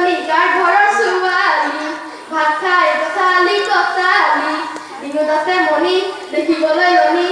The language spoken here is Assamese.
নিকাৰ ঘৰৰ ছোৱালী ভাত খাই কথালি আছে মণি দেখিবলৈ ৰণি